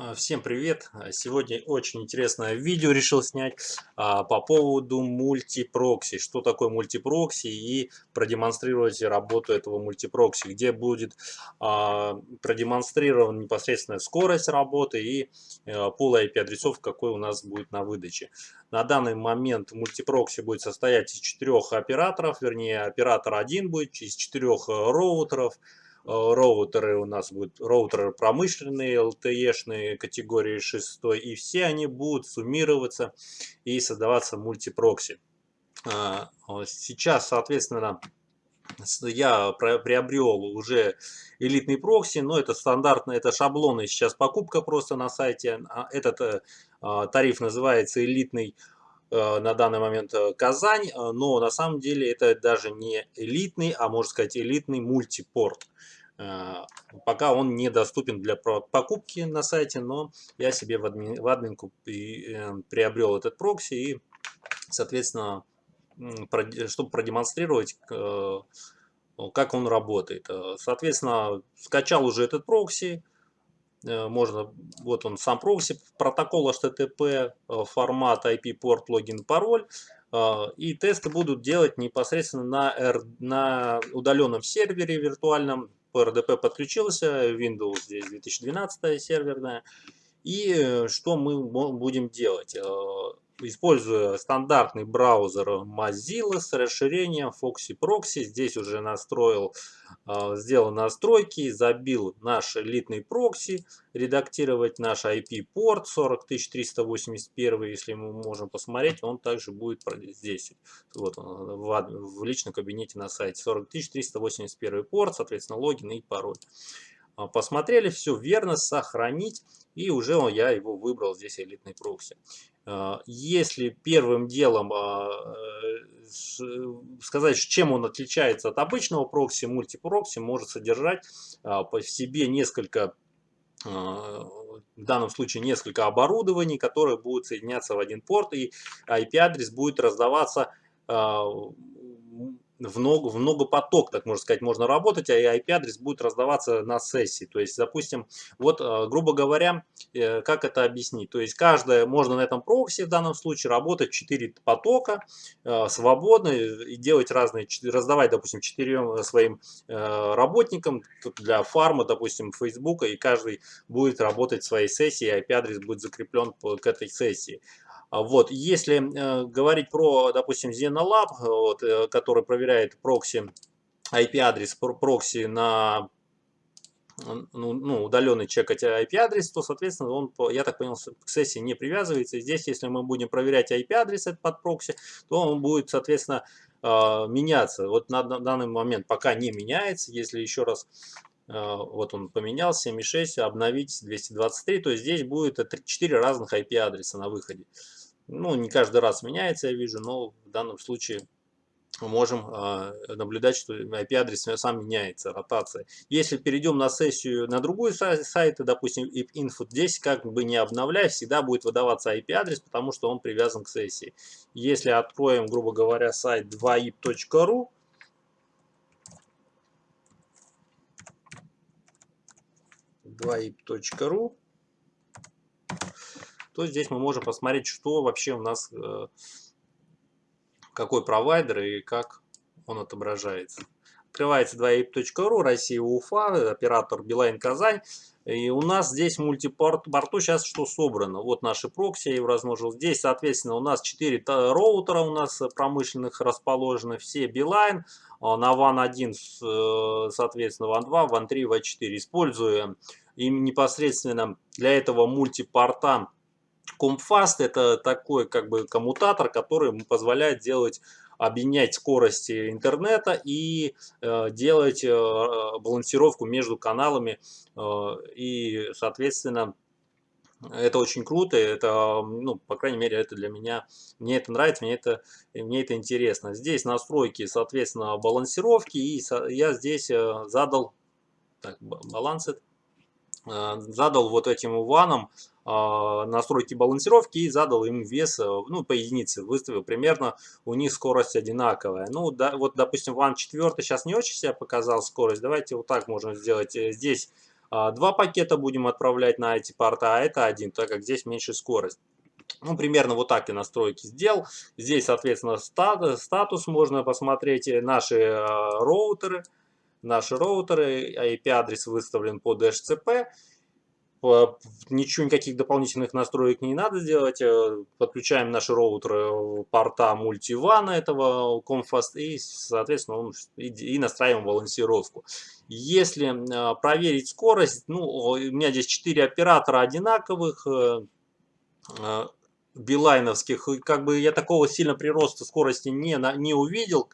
А, всем привет! А, сегодня очень интересное видео решил снять а, по поводу мультипрокси. Что такое мультипрокси и продемонстрировать работу этого мультипрокси, где будет продемонстрирована непосредственно скорость работы и пул IP-адресов, какой у нас будет на выдаче. На данный момент мультипрокси будет состоять из четырех операторов, вернее оператор один будет из четырех роутеров. Э, роутеры у нас будут роутеры промышленные, LTE-шные категории 6, и все они будут суммироваться и создаваться мультипрокси. А, сейчас, соответственно, я приобрел уже элитный прокси, но это стандартно, это шаблоны, сейчас покупка просто на сайте. А этот э, а, тариф называется элитный э, на данный момент Казань, но на самом деле это даже не элитный, а можно сказать элитный мультипорт. Э, пока он недоступен для покупки на сайте, но я себе в, админ, в админку э, приобрел этот прокси и, соответственно, чтобы продемонстрировать, э, как он работает. Соответственно, скачал уже этот прокси, можно, вот он сам прокси, протокол HTTP, формат IP, порт, логин, пароль. И тесты будут делать непосредственно на, на удаленном сервере виртуальном, по RDP подключился, Windows здесь 2012 серверная. И э, что мы будем делать? Используя стандартный браузер Mozilla с расширением Foxy Proxy. Здесь уже настроил, а, сделал настройки, забил наш элитный прокси, редактировать наш IP-порт 40381, если мы можем посмотреть, он также будет здесь, вот в, в личном кабинете на сайте 40381 порт, соответственно логин и пароль. А, посмотрели, все верно, сохранить, и уже я его выбрал здесь элитный прокси. А, если первым делом а, сказать, чем он отличается от обычного прокси, мультипрокси может содержать по себе несколько в данном случае несколько оборудований, которые будут соединяться в один порт, и IP-адрес будет раздаваться в много, в много поток, так можно сказать, можно работать, а IP-адрес будет раздаваться на сессии. То есть, допустим, вот, э, грубо говоря, э, как это объяснить? То есть, каждое, можно на этом прокси в данном случае работать 4 потока э, свободно и делать разные, раздавать, допустим, 4 своим работникам для фарма, допустим, Фейсбука, и каждый будет работать своей сессии, IP-адрес будет закреплен к этой сессии. А вот, если э, говорить про, допустим, Xenolab, вот, э, который проверяет прокси, IP-адрес прокси на ну, ну, удаленный чекать IP-адрес, то, соответственно, он, я так понял, к сессии не привязывается. И здесь, если мы будем проверять IP-адрес под прокси, то он будет, соответственно, э, меняться. Вот на, данный момент пока не меняется. Если еще раз э, вот он поменялся, 7.6, обновить 223, то здесь будет 4 разных IP-адреса на выходе. Ну, не каждый раз меняется, я вижу, но в данном случае можем э, наблюдать, что IP-адрес сам меняется, ротация. Если перейдем на сессию на другую сайт, допустим, info, здесь как бы не обновляя, всегда будет выдаваться IP-адрес, потому что он привязан к сессии. Если откроем, грубо говоря, сайт 2ip.ru, ip.ru то здесь мы можем посмотреть, что вообще у нас, э, какой провайдер и как он отображается. Открывается 2ip.ru, Россия, Уфа, оператор Билайн Казань. И у нас здесь мультипорту сейчас что собрано. Вот наши прокси я его размножил. Здесь, соответственно, у нас 4 роутера у нас промышленных расположены. Все Билайн. А на WAN 1, э, соответственно, WAN 2, WAN 3, WAN 4. Используя им непосредственно для этого мультипорта Компфаст это такой как бы коммутатор, который позволяет делать объединять скорости интернета и э, делать э, балансировку между каналами э, и соответственно это очень круто, это, ну, по крайней мере, это для меня, мне это нравится, мне это, мне это интересно. Здесь настройки, соответственно, балансировки, и я здесь э, задал, так, баланс, э, задал вот этим ванам а, настройки балансировки и задал им вес, э, ну, по единице, выставил примерно, у них скорость одинаковая. Ну, да, вот, допустим, ван 4 сейчас не очень себя показал скорость, давайте вот так можем сделать. Э, здесь два пакета будем отправлять на эти порта, а это один, так как здесь меньше скорость. Ну, примерно вот так я настройки сделал. Здесь, соответственно, статус, можно посмотреть, э, наши э, роутеры. Наши роутеры, IP-адрес выставлен под DHCP. Ничего, никаких дополнительных настроек не надо делать. Э, подключаем наши роутеры порта мультивана этого Comfast и, соответственно, и, и настраиваем балансировку. Если проверить скорость, ну, у меня здесь 4 оператора одинаковых, билайновских, как бы я такого сильно прироста скорости не, не увидел.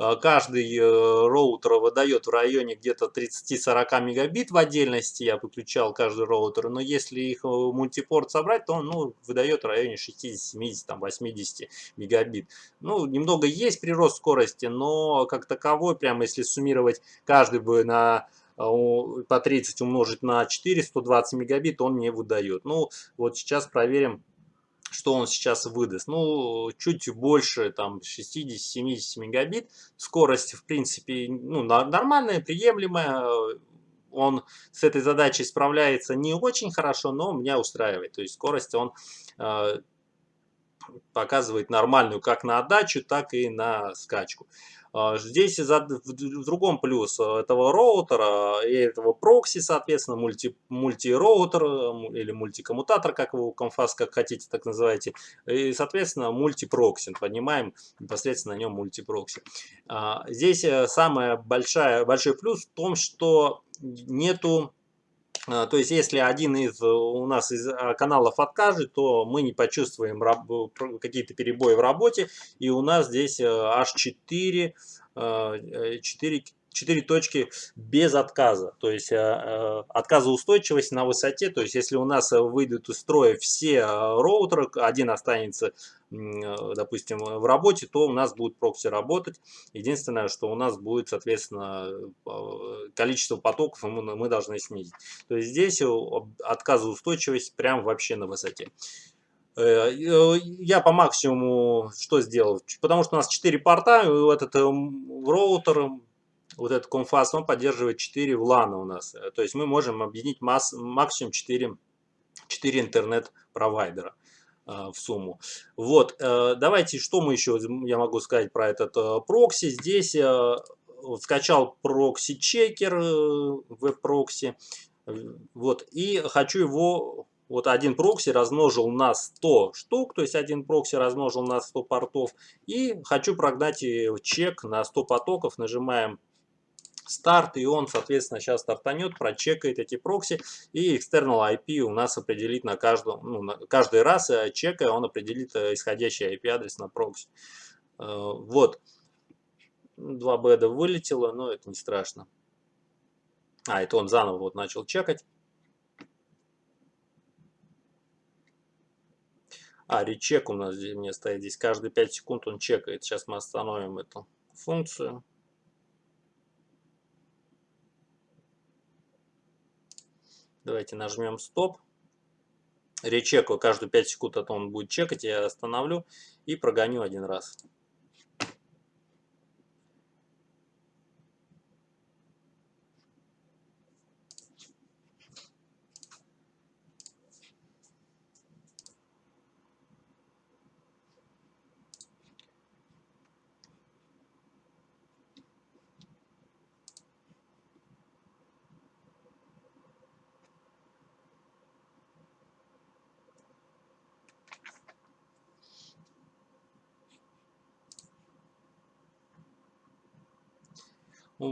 А, каждый э, роутер выдает в районе где-то 30-40 мегабит в отдельности, я выключал каждый роутер, но если их э, мультипорт собрать, то он ну, выдает в районе 60, 70, там, 80 мегабит. Ну, немного есть прирост скорости, но как таковой, прямо если суммировать каждый бы на э, по 30 умножить на 4, 120 мегабит он не выдает. Ну, вот сейчас проверим что он сейчас выдаст. Ну, чуть больше, там, 60-70 мегабит. Скорость, в принципе, ну, нормальная, приемлемая. Он с этой задачей справляется не очень хорошо, но меня устраивает. То есть скорость он э, показывает нормальную как на отдачу, так и на скачку. А, здесь в другом плюс этого роутера и этого прокси, соответственно, мульти, мультироутер или мультикоммутатор, как вы Comfast, как хотите, так называйте. И, соответственно, мультипрокси. Поднимаем непосредственно на нем мультипрокси. А, здесь э, самый большой плюс в том, что нету то есть, если один из у нас из а, каналов откажет, то мы не почувствуем какие-то перебои в работе. И у нас здесь э, аж 4, 4 4 точки без отказа, то есть э, э, отказоустойчивость на высоте, то есть если у нас выйдут из строя все роутеры, один останется, допустим, в работе, то у нас будет прокси работать. Единственное, что у нас будет, соответственно, количество потоков мы, должны снизить. То есть здесь отказоустойчивость прям вообще на высоте. Э, я по максимуму что сделал? Потому что у нас 4 порта, этот роутер вот этот Comfast, он поддерживает 4 VLAN а у нас. Э, то есть мы можем объединить масс, максимум 4, 4 интернет-провайдера э, в сумму. Вот, э, давайте, что мы еще, я могу сказать про этот прокси. Здесь скачал прокси- checker, веб-прокси. Вот, и хочу его вот один прокси размножил на 100 штук, то есть один прокси размножил на 100 портов. И хочу прогнать чек на 100 потоков. Нажимаем старт, и он, соответственно, сейчас стартанет, прочекает эти прокси, и external IP у нас определит на каждом, ну, на каждый раз, э, чекая, он определит э, исходящий IP-адрес на прокси. Э, вот. Два беда вылетело, но это не страшно. А, это он заново вот начал чекать. А, речек у нас здесь, мне стоит здесь. Каждые 5 секунд он чекает. Сейчас мы остановим эту функцию. Давайте нажмем стоп. Речекаю каждые 5 секунд, а то он будет чекать, я остановлю и прогоню один раз.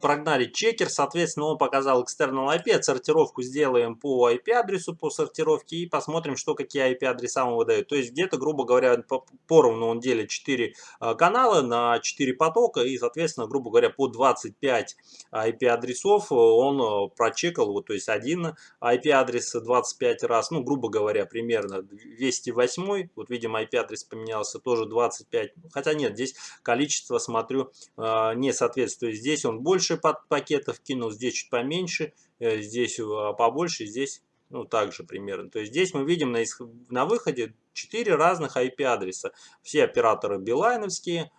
Прогнали чекер, соответственно, он показал external IP, отсортировку сделаем по IP-адресу, по сортировке и посмотрим, что какие IP-адреса он выдает. То есть где-то, грубо говоря, поровну он делит 4 а, канала на 4 потока и, соответственно, грубо говоря, по 25 IP-адресов он а, прочекал, вот, то есть один IP-адрес 25 раз, ну, грубо говоря, примерно 208, вот видим IP-адрес поменялся тоже 25, хотя нет, здесь количество, смотрю, а, не соответствует, здесь он больше пакетов кинул, здесь чуть поменьше, э, здесь а, побольше, здесь ну, также примерно. То есть здесь мы видим на, на выходе 4 разных IP-адреса. Все операторы билайновские,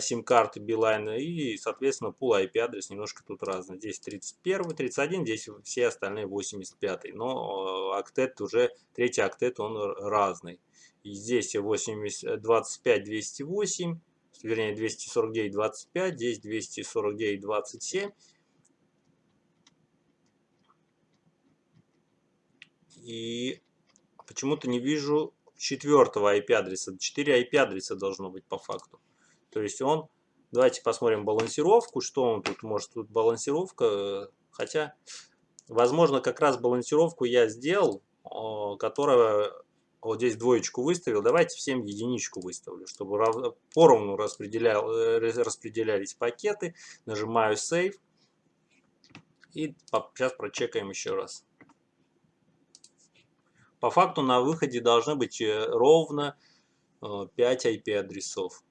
сим-карты Билайна и, соответственно, пул IP адрес немножко тут разный. Здесь 31, 31, здесь все остальные 85. Но октет уже, третий октет, он разный. И здесь 8, 25, 208, вернее 249, 25, здесь 249, 27. И почему-то не вижу четвертого IP-адреса. 4 IP-адреса должно быть по факту. То есть он, давайте посмотрим балансировку, что он тут может, тут балансировка, хотя, возможно, как раз балансировку я сделал, которая вот здесь двоечку выставил, давайте всем единичку выставлю, чтобы поровну распределял, э, распределялись пакеты. Нажимаю Save. И сейчас прочекаем еще раз. По факту на выходе должны быть э, ровно 5 э, IP-адресов.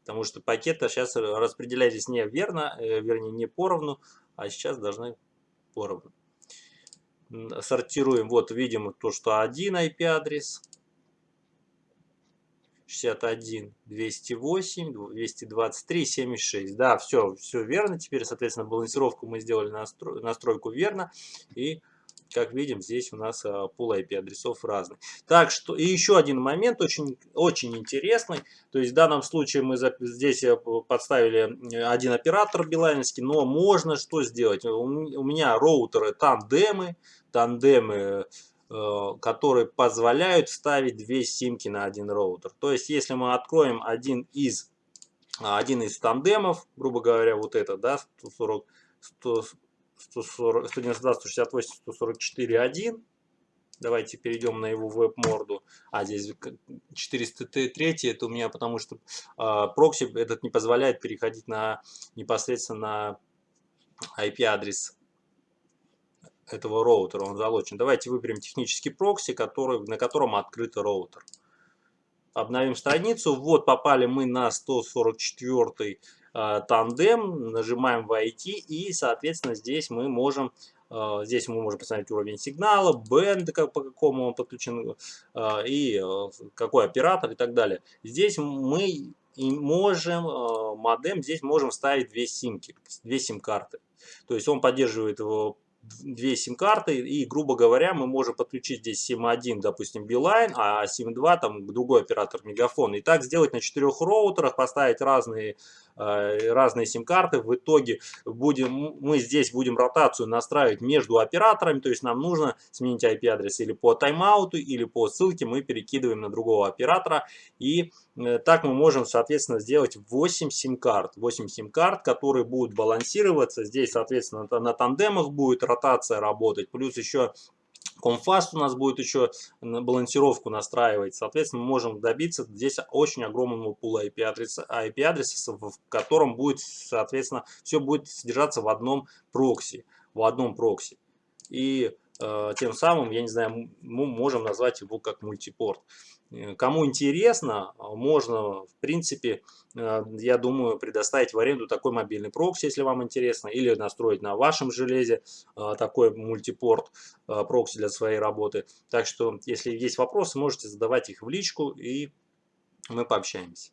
Потому что пакеты сейчас распределялись не верно, вернее не поровну, а сейчас должны поровну сортируем. Вот видим то, что один IP-адрес. 61, 208, 223, 76. Да, все, все верно. Теперь, соответственно, балансировку мы сделали, настрой, настройку верно. И как видим, здесь у нас пул IP адресов разный. Так что, и еще один момент очень, очень интересный. То есть в данном случае мы здесь э, подставили один оператор билайновский, но можно что сделать? У меня роутеры тандемы, тандемы, э, которые позволяют вставить две симки на один роутер. То есть если мы откроем один из, один из тандемов, грубо говоря, вот это, да, 140, 100, 140, 192, 168, 144, 1. Давайте перейдем на его веб-морду. А, здесь 403, это у меня потому что э, прокси этот не позволяет переходить на непосредственно на IP-адрес этого роутера, он залочен. Давайте выберем технический прокси, который, на котором открыт роутер. Обновим страницу. Вот попали мы на 144 Э, тандем, нажимаем «Войти» и, соответственно, здесь мы можем э, Здесь мы можем посмотреть уровень сигнала, бенд, как, по какому он подключен, э, и какой оператор и так далее. Здесь мы можем, модем, здесь можем вставить две симки, две сим-карты. То есть он поддерживает две сим-карты, и, грубо говоря, мы можем подключить здесь SIM1, допустим, Beeline, а SIM2 там другой оператор Мегафон. И так сделать на четырех роутерах, поставить разные Э, разные сим-карты. В итоге будем, мы здесь будем ротацию настраивать между операторами, то есть нам нужно сменить IP-адрес или по тайм-ауту, или по ссылке мы перекидываем на другого оператора. И э, так мы можем, соответственно, сделать 8 сим-карт. 8 сим-карт, которые будут балансироваться. Здесь, соответственно, на тандемах будет ротация работать. Плюс еще Комфаст у нас будет еще балансировку настраивать. Соответственно, мы можем добиться здесь очень огромного пула IP-адреса, IP адреса, в котором будет, соответственно, все будет содержаться в одном прокси. В одном прокси. И тем самым, я не знаю, мы можем назвать его как мультипорт. Э, кому интересно, можно, в принципе, э, я думаю, предоставить в аренду такой мобильный прокси, если вам интересно, или настроить на вашем железе э, такой мультипорт прокси для своей работы. Так что, если есть вопросы, можете задавать их в личку, и мы пообщаемся.